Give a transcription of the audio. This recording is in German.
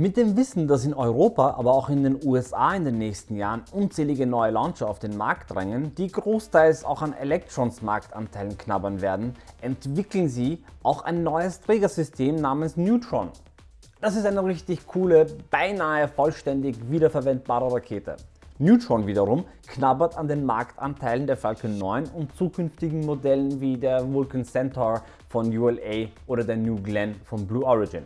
Mit dem Wissen, dass in Europa, aber auch in den USA in den nächsten Jahren unzählige neue Launcher auf den Markt drängen, die großteils auch an Electrons Marktanteilen knabbern werden, entwickeln sie auch ein neues Trägersystem namens Neutron. Das ist eine richtig coole, beinahe vollständig wiederverwendbare Rakete. Neutron wiederum knabbert an den Marktanteilen der Falcon 9 und zukünftigen Modellen wie der Vulcan Centaur von ULA oder der New Glenn von Blue Origin.